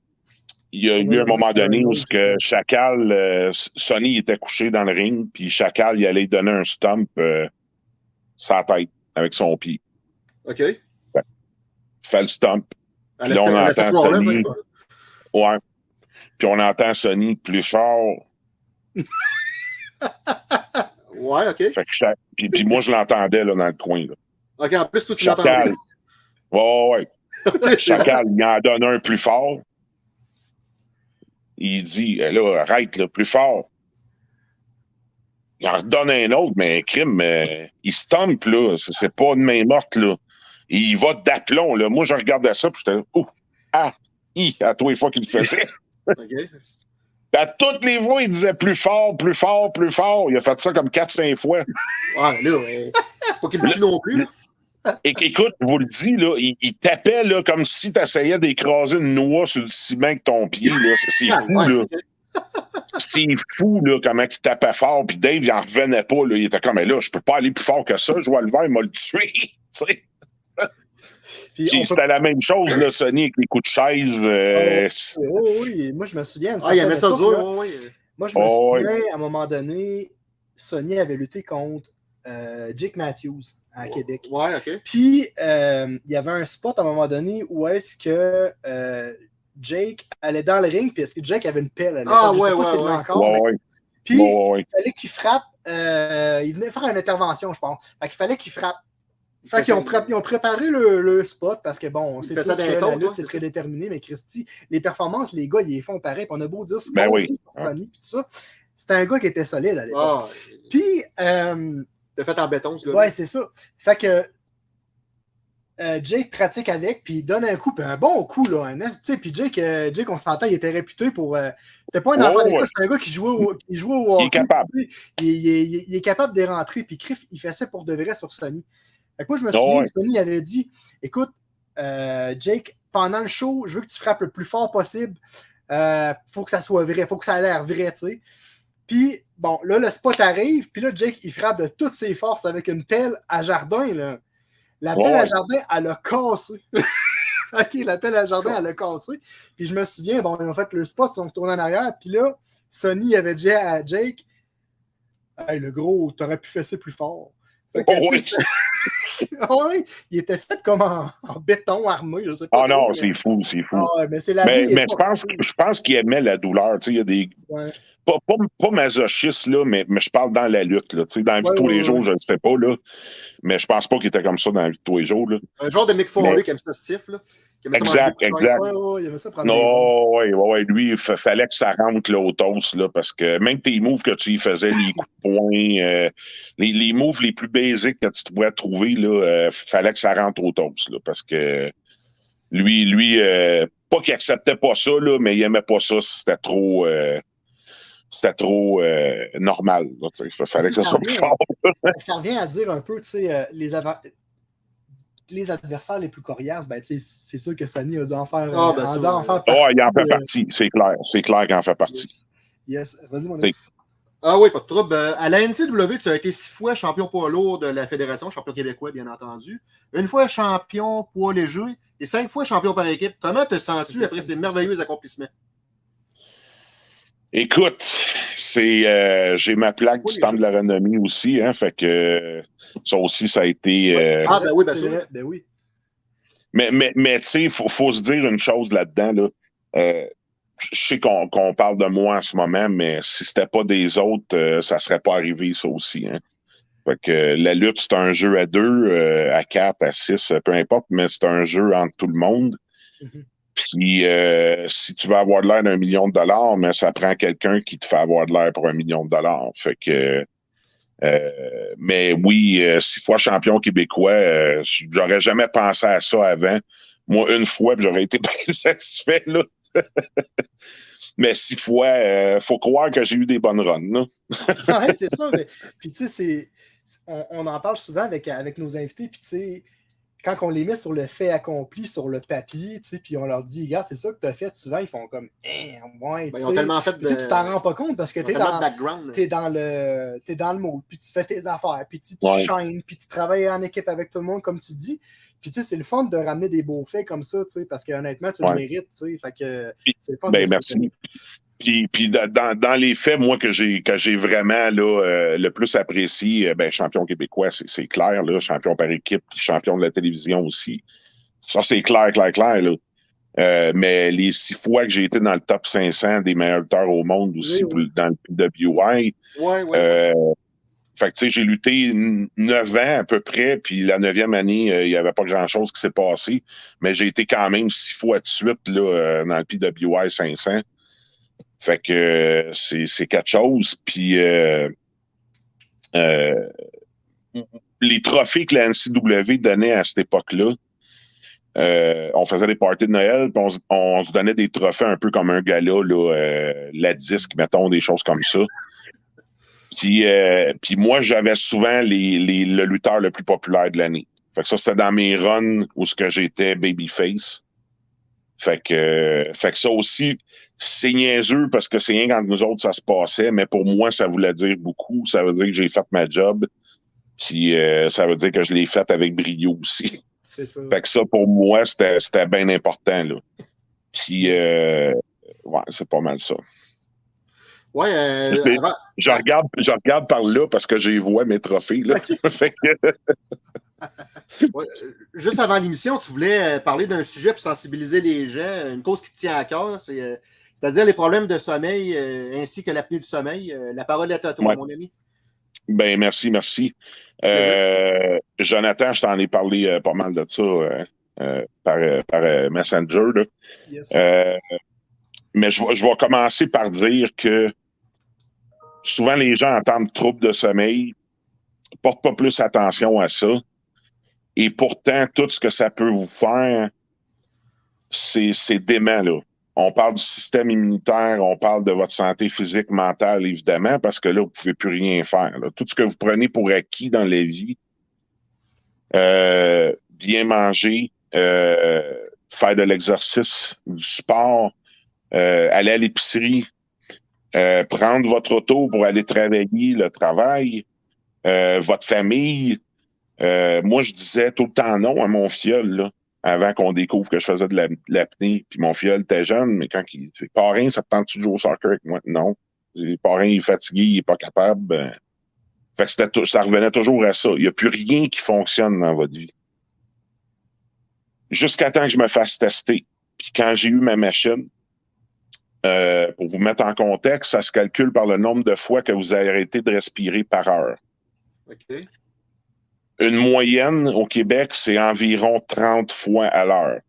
il y a eu un moment donné où ce que Chacal, euh, Sony était couché dans le ring, puis Chacal il allait donner un stump euh, sa tête avec son pied. OK. Fait le stump. À Là, on entend Sony. ouais. Puis on entend Sony plus fort. Ouais, OK. Fait que Cha- puis, puis moi, je l'entendais là, dans le coin. Là. OK, en plus, toi, tu Chacal. l'entends. Ouais, ouais. Chacal, il en donne un plus fort. Il dit, là, arrête, là, plus fort. Il en redonne un autre, mais crime, euh, il stompe, là. C'est pas une main morte, là. Il va d'aplomb, là. Moi, je regardais ça, puis j'étais, ouh, ah, hi, à tous les fois qu'il le faisait. OK. À toutes les fois, il disait plus fort, plus fort, plus fort. Il a fait ça comme 4-5 fois. Ouais, là, ouais. pas qu'il le dit non plus. là. Et, écoute, je vous le dis, là, il, il tapait là, comme si tu essayais d'écraser une noix sur le ciment avec ton pied. là. C'est Ah, fou, ouais, là. C'est fou, là, comment il tapait fort. Puis Dave, il en revenait pas. Là. Il était comme, mais là, je peux pas aller plus fort que ça. Je vois le verre, il m'a le tué. Puis Puis peut- c'était la même chose, là, Sony, avec les coups de chaise. euh, Oh, oui, moi je me souviens. Ah, il aimait ça certaine dur. ouais, ouais. Moi, je me Oh, oui. souviens, à un moment donné, Sony avait lutté contre euh, Jake Matthews à Québec. Ouais, OK. Puis, euh, il y avait un spot à un moment donné où est-ce que euh, Jake allait dans le ring, puis est-ce que Jake avait une pelle à? Ah, ouais, pas ouais, ouais. encore, ouais, mais- ouais, Puis, ouais, ouais. il fallait qu'il frappe. euh, il venait faire une intervention, je pense. Fait qu'il fallait qu'il frappe. Fait qu'ils ont, pré- préparé le, le spot parce que bon, Il c'est ça d'un compte, c'est très déterminé, mais Christy, les performances, les gars, ils les font pareil. puis On a beau dire ce Ben qu'on oui. dit sur Sony puis tout ça. C'était un gars qui était solide à l'époque. Ah, Puis, euh, t'as fait en béton, ce gars. ouais, c'est ça. Fait que euh, Jake pratique avec, puis il donne un coup, puis un bon coup, là. Un, tu sais, puis Jake, euh, Jake, on s'entend, il était réputé pour. euh, c'était pas un enfant d'école, ouais. c'était un gars qui jouait au, qui jouait au Il est hockey, capable. Il, il est- il est- il est capable de rentrer, puis Criff, il fait ça pour de vrai sur Sony. Fait que moi, je me Ah souviens, ouais. Sony avait dit écoute, Jake, pendant le show, je veux que tu frappes le plus fort possible. Faut que ça soit vrai, faut que ça ait l'air vrai, tu sais. Puis, bon, là, le spot arrive, puis là, Jake, il frappe de toutes ses forces avec une pelle à jardin, là. La pelle Ouais. à jardin, elle a cassé. OK, la pelle à jardin, elle a cassé. Puis je me souviens, bon, ils ont fait le spot, ils sont retournés en arrière, puis là, Sony avait dit à Jake Hey, le gros, t'aurais pu fesser plus fort. Fait que, Oh, ouais, il était fait comme en, en béton armé, je sais pas. Ah non, c'est fou, c'est fou. Ah mais c'est la mais vie. mais est je pense, je pense qu'il aimait la douleur. Tu sais, il y a des. Ouais. Pas, pas, pas masochiste, là, mais, mais je parle dans la lutte. Là, tu sais, dans la vie de tous les jours, je ne sais pas. Là, mais je pense pas qu'il était comme ça dans la vie de tous les jours. Là. Un genre de Mick Foley aime ça stiff, là. Aimait Exact, exact. Ouais, ouais, il aimait ça prendre des Non, ouais, ouais, lui, il fa- fallait que ça rentre là, au toast, là, parce que même tes moves que tu y faisais, les coups de poing, euh, les, les moves les plus basiques que tu pourrais trouver, là, euh, fallait que ça rentre au toast, là, parce que lui, lui, euh, pas qu'il acceptait pas ça, là, mais il aimait pas ça c'était trop, c'était trop euh, normal, sais. fallait que ça soit plus Ça fort. ça revient à dire un peu, tu sais, euh, les, les adversaires les plus coriaces, ben, tu sais, c'est sûr que Sony a dû en faire, Ah, euh, ben, dû en faire Oh, il en fait euh, partie, c'est clair, c'est clair qu'il en fait partie. Yes, vas-y, mon ami. Ah oui, pas de trouble. Euh, À la NCW, tu as été six fois champion poids lourd de la Fédération, champion québécois, bien entendu. Une fois champion poids léger et cinq fois champion par équipe. Comment te sens-tu après ces merveilleux accomplissements? Écoute, c'est euh, j'ai ma plaque Oui, du temps de la renommée aussi, hein, fait que euh, ça aussi, ça a été. euh, Ah, ben oui, bien C'est sûr. vrai, Ben oui. Mais, mais, mais tu sais, il faut, faut se dire une chose là-dedans. Là. Euh, je sais qu'on qu'on parle de moi en ce moment, mais si c'était pas des autres, euh, ça serait pas arrivé, ça aussi. Hein. Fait que euh, la lutte, c'est un jeu à deux, euh, à quatre, à six, peu importe, mais c'est un jeu entre tout le monde. Mhm. Puis euh, si tu veux avoir de l'air d'un million de dollars, mais ça prend quelqu'un qui te fait avoir de l'air pour un million de dollars. Fait que euh, mais oui, euh, six fois champion québécois, j'aurais jamais pensé à ça avant. Moi, une fois, j'aurais été bien satisfait, là. mais six fois, euh, faut croire que j'ai eu des bonnes runs, ouais, c'est ça. Puis tu sais, on, on en parle souvent avec, avec nos invités, puis tu sais, quand on les met sur le fait accompli, sur le papier, tu sais, puis on leur dit, regarde, c'est ça que tu as fait, souvent, ils font comme, eh, ouais, Ben, tu ils ont sais. tellement fait de. Tu t'en rends pas compte parce que tu es dans, de background. là. t'es dans le t'es dans le mode, puis tu fais tes affaires, puis tu, Ouais. shines, puis tu travailles en équipe avec tout le monde, comme tu dis. Puis tu sais, c'est le fun de ramener des beaux faits comme ça, tu sais, parce que honnêtement, tu le mérites, tu sais. Fait que c'est le fun. Ben, de- merci. Puis, puis da- dans, dans les faits, moi, que j'ai que j'ai vraiment là, euh, le plus apprécié, euh, ben, champion québécois, c'est c'est clair, là, champion par équipe, puis champion de la télévision aussi. Ça, c'est clair, clair, clair. Là. Euh, mais les six fois que j'ai été dans le top 500 des meilleurs lutteurs au monde aussi, Oui, oui. pour- dans le PWI, Ouais, ouais. euh, fait que, tu sais, j'ai lutté neuf ans à peu près, puis la neuvième année, euh, il n'y avait pas grand-chose qui s'est passé, mais j'ai été quand même six fois de suite là, euh, dans le PWI 500. Fait que c'est quelque chose. Puis euh, euh, les trophées que la NCW donnait à cette époque-là, euh, on faisait des parties de Noël, puis on, on se donnait des trophées un peu comme un gala, là, la disque, mettons, des choses comme ça. Puis, puis moi, j'avais souvent les, les- le lutteur le plus populaire de l'année. Fait que ça, c'était dans mes runs où ce que j'étais babyface. Fait que, fait que ça aussi, c'est niaiseux parce que c'est rien quand nous autres, ça se passait, mais pour moi, ça voulait dire beaucoup. Ça veut dire que j'ai fait ma job. Puis euh, ça veut dire que je l'ai fait avec brio aussi. C'est ça. Fait que ça, pour moi, c'était c'était bien important. Là. Puis, euh, ouais, c'est pas mal ça. Ouais, euh, Je l'ai- avant- Je regarde, je regarde par là parce que j'ai vois mes trophées. Là. fait que, ouais, euh, juste avant l'émission, tu voulais parler d'un sujet pour sensibiliser les gens, une cause qui te tient à cœur, c'est, c'est-à-dire les problèmes de sommeil euh, ainsi que l'apnée du sommeil. Euh, la parole est à toi, Ouais. mon ami. ben, merci, merci. Euh, Jonathan, je t'en ai parlé euh, pas mal de ça euh, euh, par, euh, par euh, Messenger. Là. Yes. Euh, mais je vais, je vais commencer par dire que souvent les gens entendent troubles de sommeil, portent pas plus attention à ça. Et pourtant, tout ce que ça peut vous faire, c'est c'est dément, là. On parle du système immunitaire, on parle de votre santé physique, mentale, évidemment, parce que là, vous pouvez plus rien faire. Tout ce que vous prenez pour acquis dans la vie, euh, bien manger, euh, faire de l'exercice, du sport, euh, aller à l'épicerie, euh, prendre votre auto pour aller travailler, le travail, euh, votre famille. Moi, je disais tout le temps non à mon fiole, là, avant qu'on découvre que je faisais de la- de l'apnée. Puis mon fiole était jeune, mais quand il parrain, ça te tente-tu de jouer au soccer avec moi? Non. Parrain, il est fatigué, il est pas capable. ben. Fait que ça revenait toujours à ça. Il n'y a plus rien qui fonctionne dans votre vie. Jusqu'à temps que je me fasse tester. Puis quand j'ai eu ma machine, euh, pour vous mettre en contexte, ça se calcule par le nombre de fois que vous arrêté de respirer par heure. Une moyenne au Québec, c'est environ 30 fois à l'heure.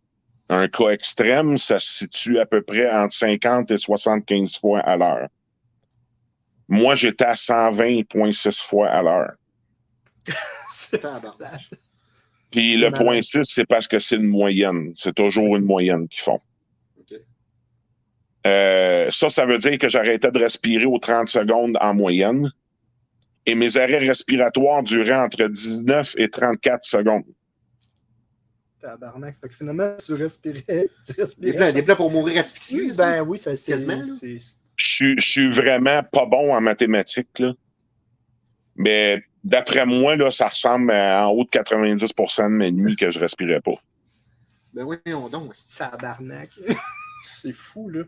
Un cas extrême, ça se situe à peu près entre 50 et 75 fois à l'heure. Moi, j'étais à 120,6 fois à l'heure. C'est Tabarnak. Puis C'est le point 6, c'est parce que c'est une moyenne. C'est toujours une moyenne qu'ils font. Euh, ça, ça veut dire que j'arrêtais de respirer aux 30 secondes en moyenne. Et mes arrêts respiratoires duraient entre 19 et 34 secondes. tabarnak. Fait que finalement, tu respirais. Tu Des respirais. plans, des plans pour mourir asphyxié. Ben oui, ça c'est. Je suis- je suis vraiment pas bon en mathématiques, là. Mais d'après moi, là, ça ressemble à en haut de 90% de mes nuits que je respirais pas. Ben oui, on donc. c'est- Tabarnak. c'est fou, là.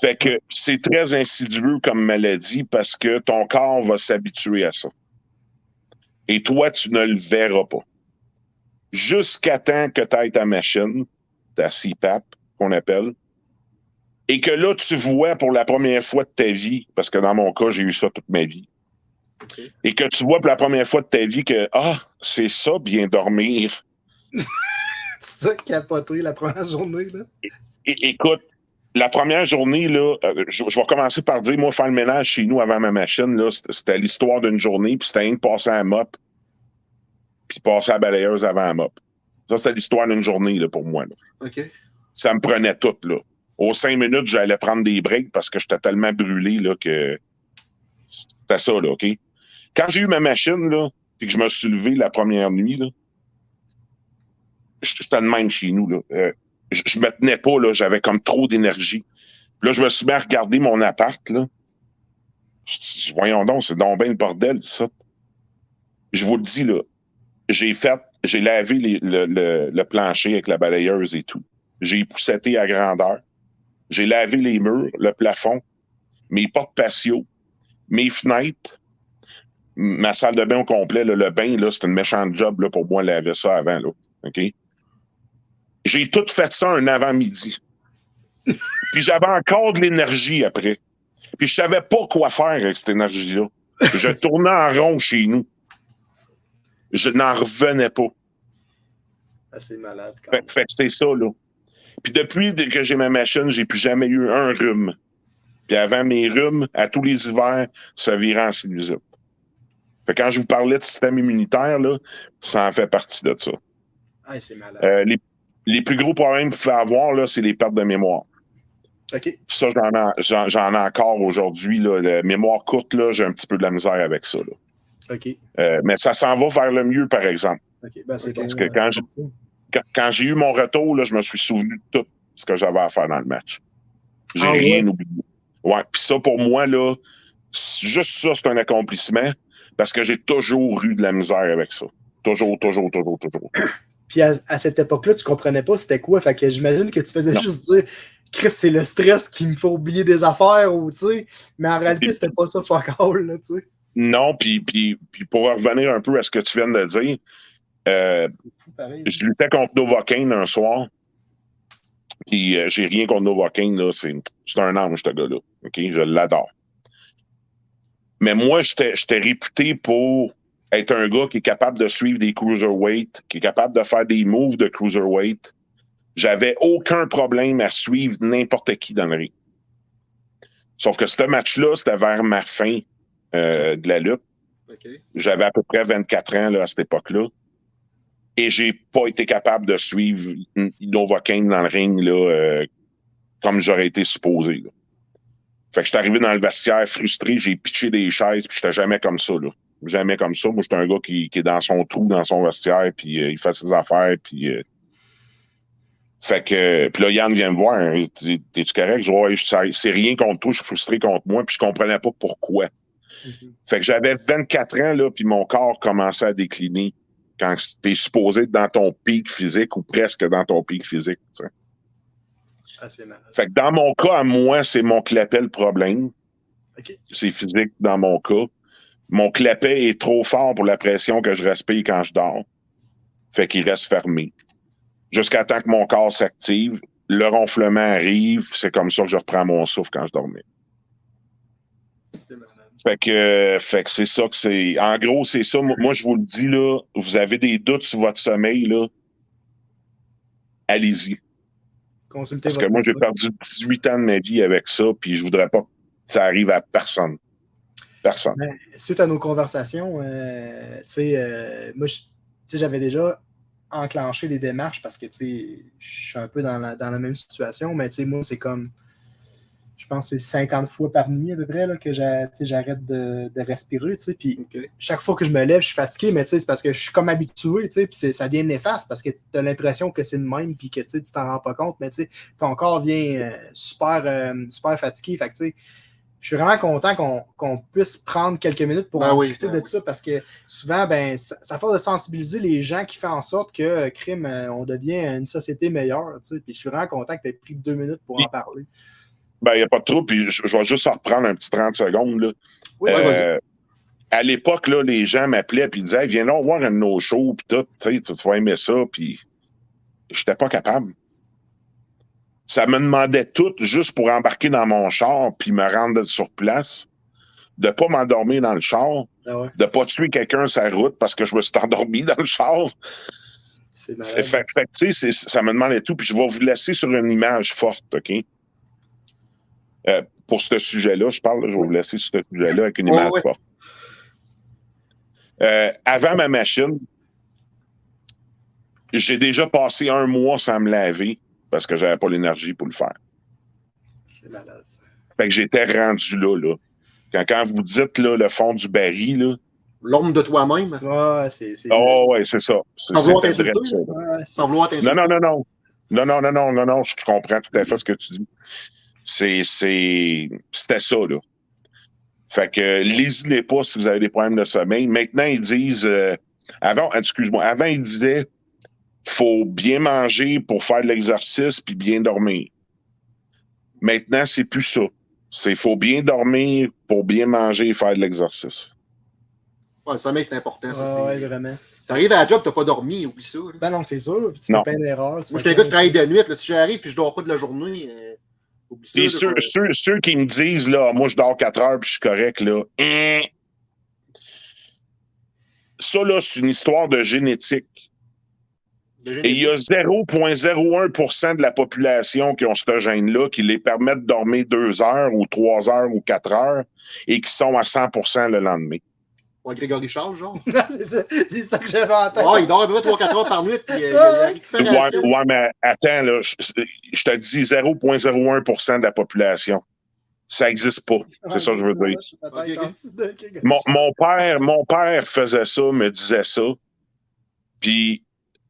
Fait que c'est très insidieux comme maladie parce que ton corps va s'habituer à ça. Et toi, tu ne le verras pas. Jusqu'à temps que tu ailles ta machine, ta CPAP, qu'on appelle, et que là, tu vois pour la première fois de ta vie, parce que dans mon cas, j'ai eu ça toute ma vie, et que tu vois pour la première fois de ta vie que, ah, c'est ça, bien dormir. Tu as capoté la première journée, là. É- écoute, la première journée, là, euh, je, je vais commencer par dire, moi, faire le ménage chez nous avant ma machine, là, c'était- l'histoire d'une journée, puis c'était rien de passer à la mop, puis passer à la balayeuse avant la mop. Ça, c'était l'histoire d'une journée, là, pour moi. là. OK. Ça me prenait tout, là. Aux cinq minutes, j'allais prendre des breaks parce que j'étais tellement brûlé, là, que c'était ça, là, OK? Quand j'ai eu ma machine, là, puis que je me suis levé la première nuit, là, j'étais de même chez nous. Là. Euh, je, me tenais pas, là, j'avais comme trop d'énergie. Là, je me suis mis à regarder mon appart. Là. Voyons donc, c'est donc bien le bordel, ça. Je vous le dis, là, j'ai fait, j'ai lavé le, le- le plancher avec la balayeuse et tout. J'ai épousseté à grandeur. J'ai lavé les murs, le plafond, mes portes patio, mes fenêtres, ma salle de bain au complet. là, le bain, là, c'était une méchante job là, pour moi laver ça avant. Là, OK? J'ai tout fait ça un avant-midi. Puis j'avais encore de l'énergie après. Puis je savais pas quoi faire avec cette énergie-là. Je tournais en rond chez nous. Je n'en revenais pas. Ah, c'est malade quand Fait, fait que c'est ça, là. Puis depuis que j'ai ma machine, j'ai plus jamais eu un rhume. Puis avant mes rhumes, à tous les hivers, ça virait en sinusite. Fait quand je vous parlais de système immunitaire, là, ça en fait partie de ça. Ah, c'est malade. Euh, les, les plus gros problèmes qu'il faut avoir, là, c'est les pertes de mémoire. OK. Puis ça, j'en ai, j'en, j'en ai encore aujourd'hui. Là. La mémoire courte, là, j'ai un petit peu de la misère avec ça. là. OK. Euh, mais ça s'en va vers le mieux, par exemple. OK. Ben, c'est Parce bon, que quand Quand, quand j'ai eu mon retour, là, je me suis souvenu de tout ce que j'avais à faire dans le match. J'ai Ah ouais? rien oublié. Ouais, puis ça, pour moi, là, juste ça, c'est un accomplissement parce que j'ai toujours eu de la misère avec ça. Toujours, toujours, toujours, toujours. Puis à, à cette époque-là, tu comprenais pas c'était quoi. Fait que j'imagine que tu faisais Non. juste dire Chris, c'est le stress qui me fait oublier des affaires ou tu sais. Mais en réalité, c'était pas ça fuck all, là, tu sais. Non, puis, puis, puis pour revenir un peu à ce que tu viens de dire, euh, je luttais contre Novocaine un soir. Puis euh, j'ai rien contre Novocaine, là. C'est, c'est un ange, ce gars-là. OK? Je l'adore. Mais moi, j'étais réputé pour être un gars qui est capable de suivre des cruiserweight, qui est capable de faire des moves de cruiserweight. J'avais aucun problème à suivre n'importe qui dans le ring. Sauf que ce match-là, c'était vers ma fin euh, de la lutte. J'avais à peu près 24 ans là, à cette époque-là. Et j'ai pas été capable de suivre Novocaine dans le ring là, euh, comme j'aurais été supposé. Là. Fait que j'étais arrivé dans le vestiaire frustré, j'ai pitché des chaises, puis j'étais jamais comme ça. Là. Jamais comme ça. Moi, j'étais un gars qui, qui est dans son trou, dans son vestiaire, puis euh, il fait ses affaires, puis. euh, fait que. Puis là, Yann vient me voir. hein, T'es- T'es-tu correct? Je dis, c'est rien contre toi, je suis frustré contre moi, puis je comprenais pas pourquoi. Mhm. Fait que j'avais 24 ans, là, puis mon corps commençait à décliner quand t'es supposé être dans ton pic physique ou presque dans ton pic physique. tu sais. Ah. Fait que dans mon cas, à moi, c'est mon clapet le problème. C'est physique dans mon cas. Mon clapet est trop fort pour la pression que je respire quand je dors. Fait qu'il reste fermé. Jusqu'à temps que mon corps s'active, le ronflement arrive, c'est comme ça que je reprends mon souffle quand je dormais. Fait que, fait que c'est ça que c'est. En gros, c'est ça. Moi, je vous le dis, là, vous avez des doutes sur votre sommeil, là. Allez-y. Consultez Parce que moi, j'ai perdu 18 ans de ma vie avec ça, puis je voudrais pas que ça arrive à personne. Personne. Ben, suite à nos conversations, euh, tu sais, euh, moi, je- tu sais, j'avais déjà enclenché des démarches parce que, tu sais, je suis un peu dans la, dans la même situation, mais tu sais, moi, c'est comme, je pense que c'est 50 fois par nuit à peu près là, que j'arrête de, de respirer, tu sais, puis chaque fois que je me lève, je suis fatigué, mais tu sais, c'est parce que je suis comme habitué, tu sais, puis ça devient néfaste parce que tu as l'impression que c'est le même, puis que tu sais, tu t'en rends pas compte, mais tu sais, ton corps vient euh, super, euh, super fatigué, fait que tu sais, je suis vraiment content qu'on puisse prendre quelques minutes pour Ben en oui, discuter ben de ça parce que souvent, ben, ça, ça fait de sensibiliser les gens qui fait en sorte que, euh, crime, euh, on devient une société meilleure. tu sais. Puis je suis vraiment content que tu aies pris deux minutes pour en parler. Ben, il n'y a pas de trouble, puis je, je vais juste en reprendre un petit 30 secondes, là. Oui. Euh, à l'époque, là, les gens m'appelaient puis ils disaient hey, Viens donc voir un de nos shows, puis tout, tu vas aimer ça, puis j'étais pas capable. Ça me demandait tout juste pour embarquer dans mon char puis me rendre sur place, de pas m'endormir dans le char, Ah ouais, de pas tuer quelqu'un sur la route parce que je me suis endormi dans le char. c'est Fait, fait- ça me demandait tout. Puis je vais vous laisser sur une image forte, OK? Euh, pour ce sujet-là, je parle, là, je vais vous laisser sur ce sujet-là avec une Ouais, image ouais. forte. Euh, avant ma machine, j'ai déjà passé un mois sans me laver parce que j'avais pas l'énergie pour le faire. C'est malade. ça. Fait que j'étais rendu là, là. Quand, quand vous dites là, le fond du baril, là, l'ombre de toi-même, Ouais, c'est. c'est- Oh, ouais, c'est ça. C'est Sans vouloir t'insulter, ça. Sans vouloir t'insulter? Non, non, non, non. Non, non, non, non, non, non, je comprends tout à fait ce que tu dis. C'est, c'est, c'était ça, là. Fait que, lésinez pas si vous avez des problèmes de sommeil. Maintenant, ils disent, euh, avant, excuse-moi, avant, ils disaient, faut bien manger pour faire de l'exercice puis bien dormir. Maintenant, c'est plus ça. C'est, faut bien dormir pour bien manger et faire de l'exercice. Ouais, le sommeil, c'est important. Ça, c'est- ouais, vraiment. T'arrives à la job, t'as pas dormi, oublie ça. là. Ben non, c'est sûr. Puis tu Non. fais plein d'erreurs. tu Moi, j'étais un gars de plein travail de nuit. Là. Si j'arrive et je dors pas de la journée, euh, oublie ça. Et là, ceux, ceux, ceux qui me disent, là, moi, je dors 4 heures puis je suis correct, là. hein? Ça, là, c'est une histoire de génétique. Et il y a 0,01% de la population qui ont ce gène-là qui les permet de dormir 2 heures ou 3 heures ou 4 heures et qui sont à 100% le lendemain. Ouais, Grégory Charles, genre. c'est ça, ça que j'avais en tête. Ouais, il dort à peu près 3-4 heures par nuit, puis euh, il y a la Ouais, ouais, mais attends, là, je, je te dis 0,01% de la population. Ça n'existe pas. C'est ça que je veux dire. mon père, mon père faisait ça, me disait ça. Puis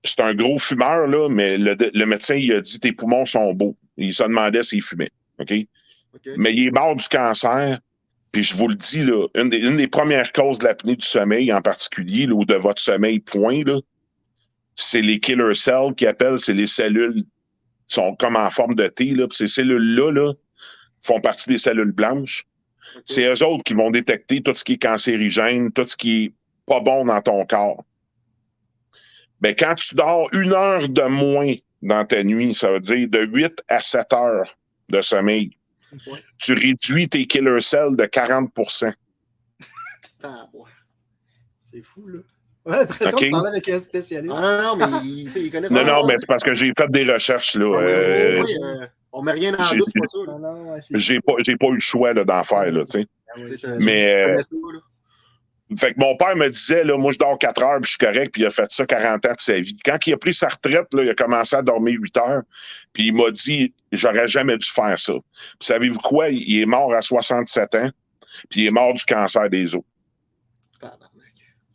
c'est un gros fumeur, là, mais le, le médecin, il a dit tes poumons sont beaux. Il se demandait s'il fumait. OK? Mais il est mort du cancer. Puis je vous le dis, là, une des, une des premières causes de l'apnée du sommeil, en particulier, là, ou de votre sommeil, point, là, c'est les killer cells qui appellent, c'est les cellules qui sont comme en forme de T. Là, puis ces cellules-là là, font partie des cellules blanches. C'est eux autres qui vont détecter tout ce qui est cancérigène, tout ce qui est pas bon dans ton corps. Ben, quand tu dors une heure de moins dans ta nuit, ça veut dire de 8 à 7 heures de sommeil, Ouais. tu réduis tes killer cells de 40 Ah, ouais. C'est fou, là. Ouais, l'impression Ok. de parler avec un spécialiste. Ah, non, non, mais il, il connaît Non, non, mais c'est parce que j'ai fait des recherches, là. Ah, oui, Euh, oui, euh, on met rien le doute, c'est pas ça. là. Non, non, ouais, c'est J'ai pas, j'ai pas eu le choix là, d'en faire, là, tu sais. Ah Mais, euh. Fait que mon père me disait, là, moi, je dors 4 heures, puis je suis correct, puis il a fait ça 40 ans de sa vie. Quand il a pris sa retraite, là, il a commencé à dormir 8 heures, puis il m'a dit, j'aurais jamais dû faire ça. Puis savez-vous quoi? Il est mort à 67 ans, puis il est mort du cancer des os.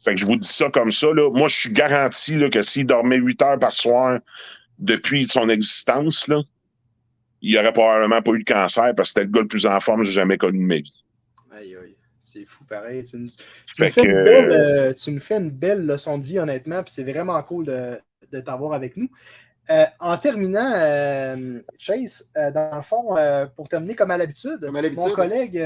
Fait que je vous dis ça comme ça, là. Moi, je suis garanti, là, que s'il dormait 8 heures par soir depuis son existence, là, il aurait probablement pas eu de cancer parce que c'était le gars le plus en forme que j'ai jamais connu de ma vie. C'est fou, pareil. Tu, nous- tu Fait nous fais que, une belle, euh, tu nous fais une belle leçon de vie, honnêtement, puis c'est vraiment cool de, de t'avoir avec nous. Euh, en terminant, euh, Chase, euh, dans le fond, euh, pour terminer comme à l'habitude, mon collègue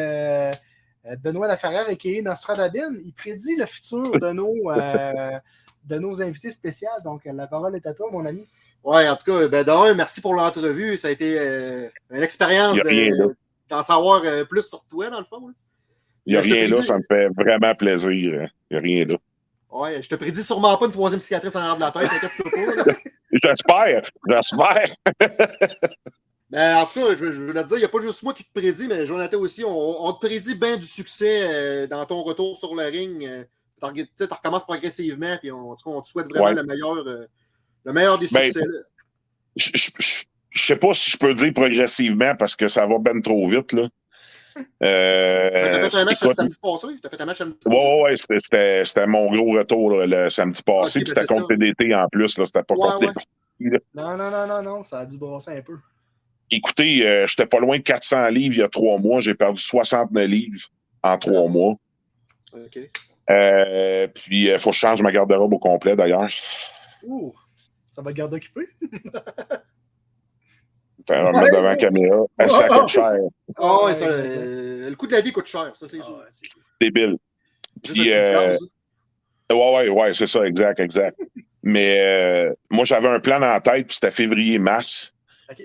Benoît Laferrière et Nostradabine, il prédit le futur de nos, euh, de nos invités spéciaux. Donc, la parole est à toi, mon ami. Ouais, en tout cas, ben, d'un, merci pour l'entrevue. Ça a été euh, une expérience de- d'en savoir euh, plus sur toi, dans le fond. là. Il n'y a rien là, ça me fait vraiment plaisir. Il n'y a rien là. Ouais, je te prédis sûrement pas une troisième cicatrice en arrière de la tête. J'espère, j'espère. Ben, en tout cas, je, je veux te dire, il n'y a pas juste moi qui te prédis, mais Jonathan aussi, on, on te prédit bien du succès euh, dans ton retour sur le ring. euh, Tu sais, recommences progressivement, puis on, en tout cas, on te souhaite vraiment Ouais. le, meilleur, euh, le meilleur des Ben, succès. Je je sais pas si je peux dire progressivement parce que ça va ben trop vite. Là. Euh, T'as fait un match écoute, samedi passé? T'as fait un match samedi Ouais, ouais, ouais, c'était- c'était mon gros retour là, le samedi passé. Ok, puis ben c'était contre ça. TDT en plus. là, C'était pas Ouais, contre ouais. les parties, là. Non, non, non, non, non, ça a dû brasser un peu. Écoutez, euh, j'étais pas loin de 400 livres il y a trois mois. J'ai perdu 69 livres en trois mois. OK. Euh, puis il faut que je change ma garde-robe au complet d'ailleurs. Ouh, ça va te garder occupé? Ça va me Ouais, mettre devant la ouais. caméra. Ça coûte cher. Ah ouais, Ouais, ça, euh, le coût de la vie coûte cher, ça c'est Ah, sûr. c'est- Débile. Puis, euh. Ouais, ouais, ouais, c'est ça, exact, exact. Mais euh, moi, j'avais un plan en tête, puis c'était février-mars.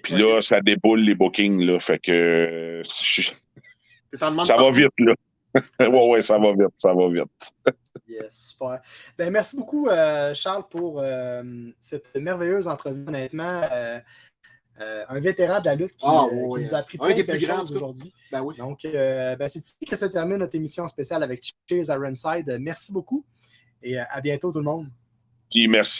Puis là, ça déboule les bookings, là. Fait que je- ça va vite, là. ouais, ouais, ça va vite, ça va vite. Yes, super. Ben, merci beaucoup, euh, Charles, pour euh, cette merveilleuse entrevue. Honnêtement, euh, euh, un vétéran de la lutte qui, Ah, euh, qui nous a appris plein de choses aujourd'hui. Ben oui. Donc, euh, ben, c'est ici que se termine notre émission spéciale avec Chase Ironside. Merci beaucoup et à bientôt, tout le monde. Puis merci